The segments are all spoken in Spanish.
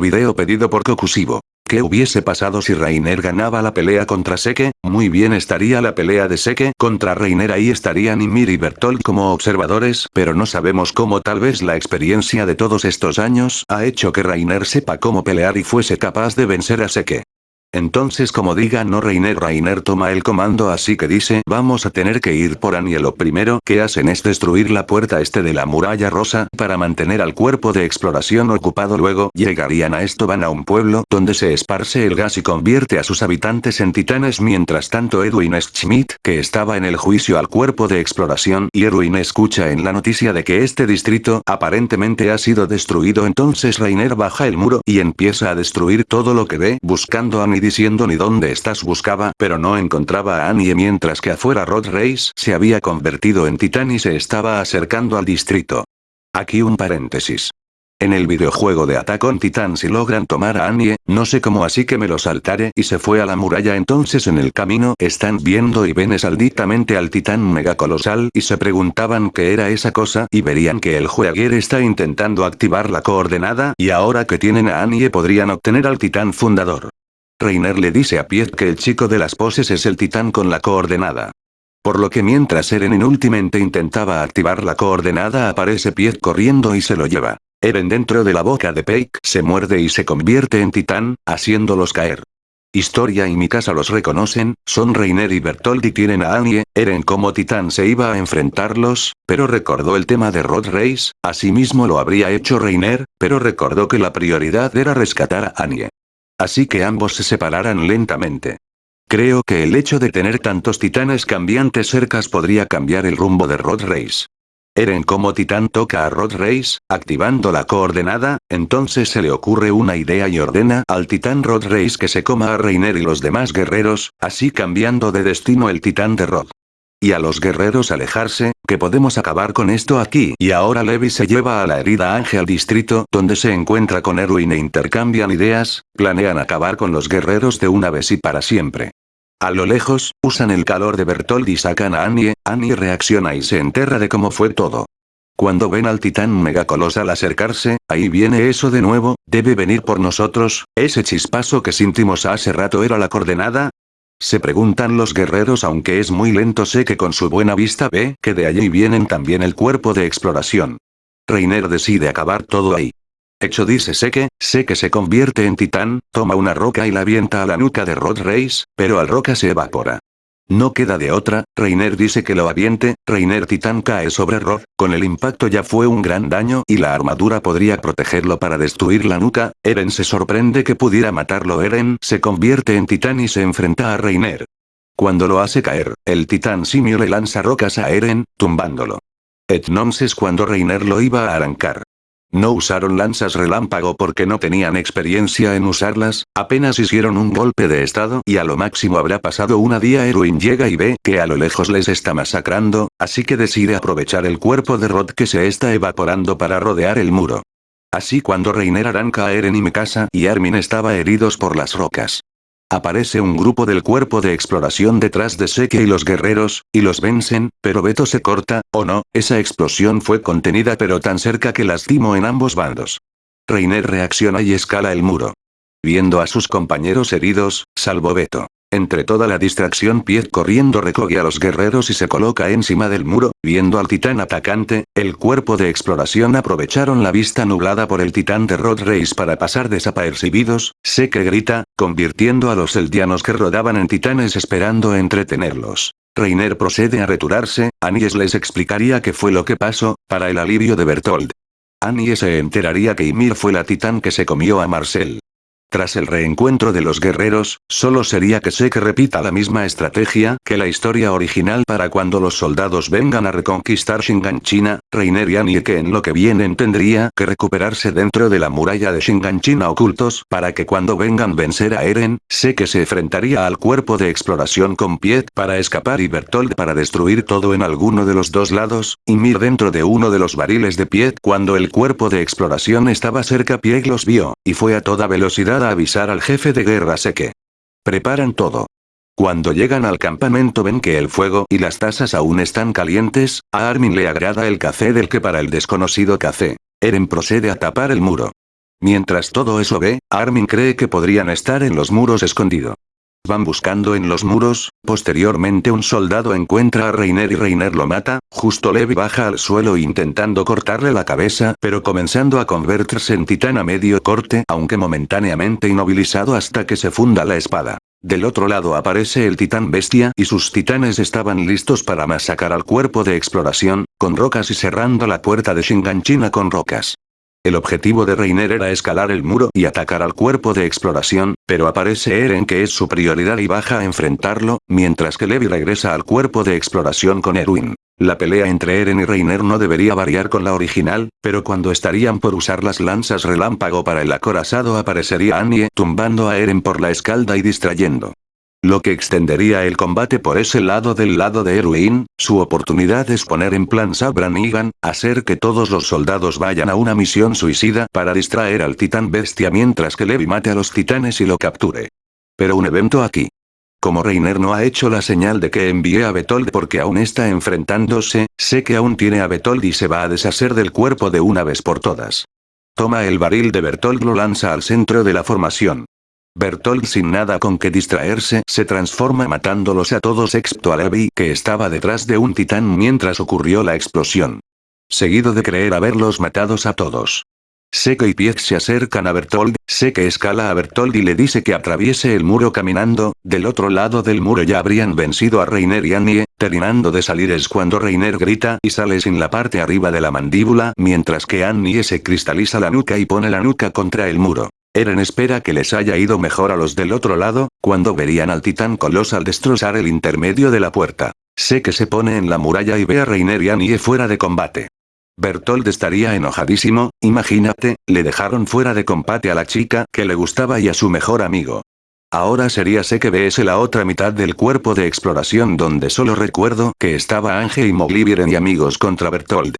Video pedido por Kokusibo. ¿Qué hubiese pasado si Reiner ganaba la pelea contra Seke? Muy bien estaría la pelea de Seke contra Reiner ahí estarían Ymir y Bertolt como observadores pero no sabemos cómo tal vez la experiencia de todos estos años ha hecho que Reiner sepa cómo pelear y fuese capaz de vencer a Seke. Entonces como diga no Reiner Reiner toma el comando así que dice vamos a tener que ir por Annie lo primero que hacen es destruir la puerta este de la muralla rosa para mantener al cuerpo de exploración ocupado. Luego llegarían a esto van a un pueblo donde se esparce el gas y convierte a sus habitantes en titanes. Mientras tanto Edwin Schmidt que estaba en el juicio al cuerpo de exploración y Edwin escucha en la noticia de que este distrito aparentemente ha sido destruido entonces Reiner baja el muro y empieza a destruir todo lo que ve buscando a Annie diciendo ni dónde estás buscaba pero no encontraba a Annie mientras que afuera Rod Race se había convertido en titán y se estaba acercando al distrito. Aquí un paréntesis. En el videojuego de Attack on Titan si logran tomar a Annie, no sé cómo así que me lo saltaré y se fue a la muralla entonces en el camino están viendo y ven esalditamente al titán megacolosal y se preguntaban qué era esa cosa y verían que el jueguer está intentando activar la coordenada y ahora que tienen a Annie podrían obtener al titán fundador. Reiner le dice a Piet que el chico de las poses es el titán con la coordenada. Por lo que mientras Eren inútilmente intentaba activar la coordenada aparece Piet corriendo y se lo lleva. Eren dentro de la boca de Peik se muerde y se convierte en titán, haciéndolos caer. Historia y Mikasa los reconocen, son Reiner y Bertold y tienen a Annie, Eren como titán se iba a enfrentarlos, pero recordó el tema de Rod Race, asimismo lo habría hecho Reiner, pero recordó que la prioridad era rescatar a Annie. Así que ambos se separaran lentamente. Creo que el hecho de tener tantos titanes cambiantes cercas podría cambiar el rumbo de Rod Race. Eren como titán toca a Rod Race, activando la coordenada, entonces se le ocurre una idea y ordena al titán Rod Race que se coma a Reiner y los demás guerreros, así cambiando de destino el titán de Rod. Y a los guerreros alejarse, que podemos acabar con esto aquí. Y ahora Levi se lleva a la herida Ángel al distrito donde se encuentra con Erwin e intercambian ideas, planean acabar con los guerreros de una vez y para siempre. A lo lejos, usan el calor de Bertold y sacan a Annie, Annie reacciona y se enterra de cómo fue todo. Cuando ven al titán megacolosal acercarse, ahí viene eso de nuevo, debe venir por nosotros, ese chispazo que sentimos hace rato era la coordenada, se preguntan los guerreros aunque es muy lento sé que con su buena vista ve que de allí vienen también el cuerpo de exploración. Reiner decide acabar todo ahí. Hecho dice sé que, sé que se convierte en titán, toma una roca y la avienta a la nuca de Rod Race, pero al roca se evapora. No queda de otra, Reiner dice que lo aviente, Reiner titán cae sobre Rod, con el impacto ya fue un gran daño y la armadura podría protegerlo para destruir la nuca, Eren se sorprende que pudiera matarlo Eren se convierte en titán y se enfrenta a Reiner. Cuando lo hace caer, el titán simio le lanza rocas a Eren, tumbándolo. Entonces cuando Reiner lo iba a arrancar. No usaron lanzas relámpago porque no tenían experiencia en usarlas, apenas hicieron un golpe de estado y a lo máximo habrá pasado una día Erwin llega y ve que a lo lejos les está masacrando, así que decide aprovechar el cuerpo de Rod que se está evaporando para rodear el muro. Así cuando Reiner arranca a Eren y Mikasa y Armin estaba heridos por las rocas. Aparece un grupo del cuerpo de exploración detrás de Seke y los guerreros, y los vencen, pero Beto se corta, o no, esa explosión fue contenida pero tan cerca que lastimó en ambos bandos. Reiner reacciona y escala el muro. Viendo a sus compañeros heridos, salvo Beto. Entre toda la distracción Piet corriendo recoge a los guerreros y se coloca encima del muro, viendo al titán atacante, el cuerpo de exploración aprovecharon la vista nublada por el titán de Rod Race para pasar desapercibidos, sé que grita, convirtiendo a los eldianos que rodaban en titanes esperando entretenerlos. Reiner procede a retirarse, Anies les explicaría qué fue lo que pasó, para el alivio de Bertold. Annie se enteraría que Ymir fue la titán que se comió a Marcel. Tras el reencuentro de los guerreros, solo sería que que repita la misma estrategia que la historia original para cuando los soldados vengan a reconquistar Shinganchina, Reiner y que en lo que vienen tendría que recuperarse dentro de la muralla de Shinganchina ocultos para que cuando vengan vencer a Eren, sé que se enfrentaría al cuerpo de exploración con Piet para escapar y Bertold para destruir todo en alguno de los dos lados, y Mir dentro de uno de los barriles de Piet cuando el cuerpo de exploración estaba cerca Piet los vio, y fue a toda velocidad a avisar al jefe de guerra Seke. Preparan todo. Cuando llegan al campamento ven que el fuego y las tazas aún están calientes, a Armin le agrada el café del que para el desconocido café. Eren procede a tapar el muro. Mientras todo eso ve, Armin cree que podrían estar en los muros escondido. Van buscando en los muros, posteriormente un soldado encuentra a Reiner y Reiner lo mata, justo Levi baja al suelo intentando cortarle la cabeza pero comenzando a convertirse en titán a medio corte aunque momentáneamente inmovilizado hasta que se funda la espada. Del otro lado aparece el titán bestia y sus titanes estaban listos para masacrar al cuerpo de exploración, con rocas y cerrando la puerta de Shinganchina con rocas. El objetivo de Reiner era escalar el muro y atacar al cuerpo de exploración, pero aparece Eren que es su prioridad y baja a enfrentarlo, mientras que Levi regresa al cuerpo de exploración con Erwin. La pelea entre Eren y Reiner no debería variar con la original, pero cuando estarían por usar las lanzas relámpago para el acorazado aparecería Annie tumbando a Eren por la escalda y distrayendo. Lo que extendería el combate por ese lado del lado de Erwin, su oportunidad es poner en plan Sabran Egan, hacer que todos los soldados vayan a una misión suicida para distraer al titán bestia mientras que Levi mate a los titanes y lo capture. Pero un evento aquí. Como Reiner no ha hecho la señal de que envié a Betold porque aún está enfrentándose, sé que aún tiene a Betold y se va a deshacer del cuerpo de una vez por todas. Toma el barril de Bertold lo lanza al centro de la formación. Bertolt sin nada con que distraerse se transforma matándolos a todos excepto a Levi que estaba detrás de un titán mientras ocurrió la explosión. Seguido de creer haberlos matados a todos. Seke y Piet se acercan a Bertold, Seke escala a Bertold y le dice que atraviese el muro caminando, del otro lado del muro ya habrían vencido a Reiner y Annie, terminando de salir es cuando Reiner grita y sale sin la parte arriba de la mandíbula mientras que Annie se cristaliza la nuca y pone la nuca contra el muro. Eren espera que les haya ido mejor a los del otro lado, cuando verían al titán colosal destrozar el intermedio de la puerta. Sé que se pone en la muralla y ve a Reiner y Annie fuera de combate. Bertold estaría enojadísimo, imagínate, le dejaron fuera de combate a la chica que le gustaba y a su mejor amigo. Ahora sería sé que ves la otra mitad del cuerpo de exploración donde solo recuerdo que estaba Ángel y Moglivieren y amigos contra Bertold.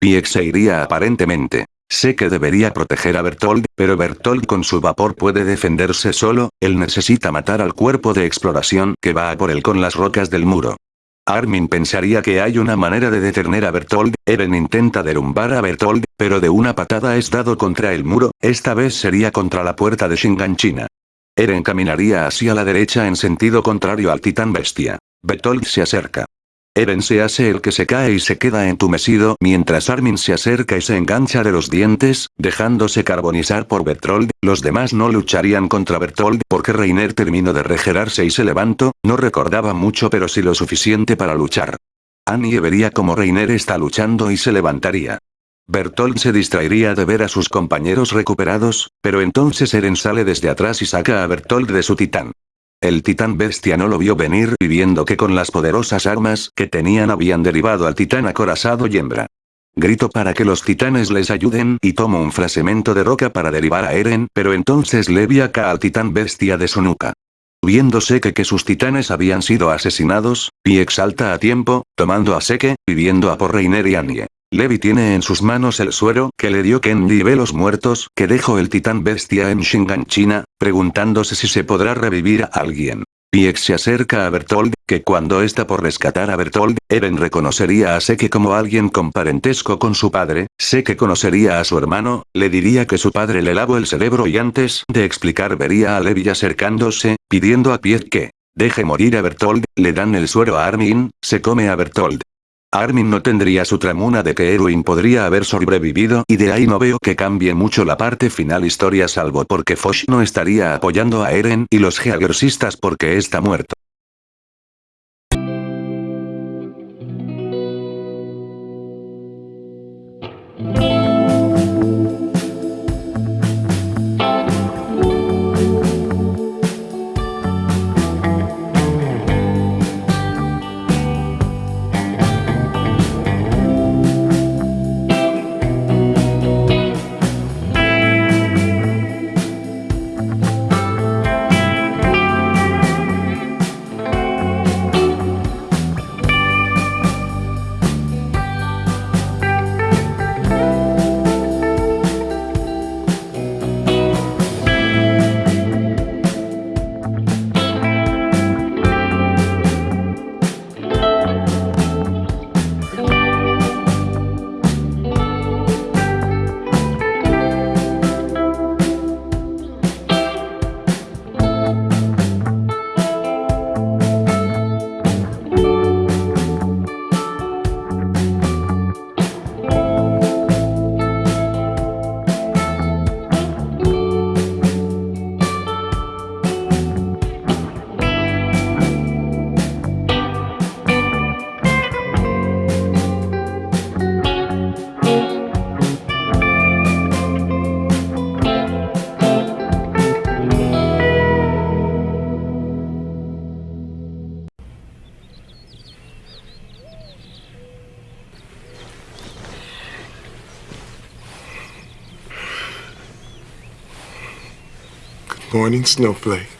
Piex se iría aparentemente. Sé que debería proteger a Bertold, pero Bertold con su vapor puede defenderse solo, él necesita matar al cuerpo de exploración que va a por él con las rocas del muro. Armin pensaría que hay una manera de detener a Bertold, Eren intenta derrumbar a Bertold, pero de una patada es dado contra el muro, esta vez sería contra la puerta de Shinganchina. Eren caminaría hacia la derecha en sentido contrario al titán bestia. Bertold se acerca. Eren se hace el que se cae y se queda entumecido mientras Armin se acerca y se engancha de los dientes, dejándose carbonizar por Bertold, los demás no lucharían contra Bertold porque Reiner terminó de regerarse y se levantó, no recordaba mucho pero sí lo suficiente para luchar. Annie vería como Reiner está luchando y se levantaría. Bertold se distraería de ver a sus compañeros recuperados, pero entonces Eren sale desde atrás y saca a Bertold de su titán. El titán bestia no lo vio venir y viendo que con las poderosas armas que tenían habían derivado al titán acorazado y hembra. Grito para que los titanes les ayuden y tomo un fragmento de roca para derivar a Eren pero entonces Levi acá al titán bestia de su nuca. Viéndose que que sus titanes habían sido asesinados, y exalta a tiempo, tomando a Seke, pidiendo a por Reiner y Anie. Levi tiene en sus manos el suero que le dio Kenji ve los muertos que dejó el titán bestia en Shinganchina, preguntándose si se podrá revivir a alguien. Piex se acerca a Bertold, que cuando está por rescatar a Bertold, Eren reconocería a Seke como alguien con parentesco con su padre, Seke conocería a su hermano, le diría que su padre le lavó el cerebro y antes de explicar vería a Levi acercándose, pidiendo a Piex que deje morir a Bertold, le dan el suero a Armin, se come a Bertold. Armin no tendría su tramuna de que Erwin podría haber sobrevivido y de ahí no veo que cambie mucho la parte final historia salvo porque Fosh no estaría apoyando a Eren y los Geagersistas porque está muerto. Morning Snowflake.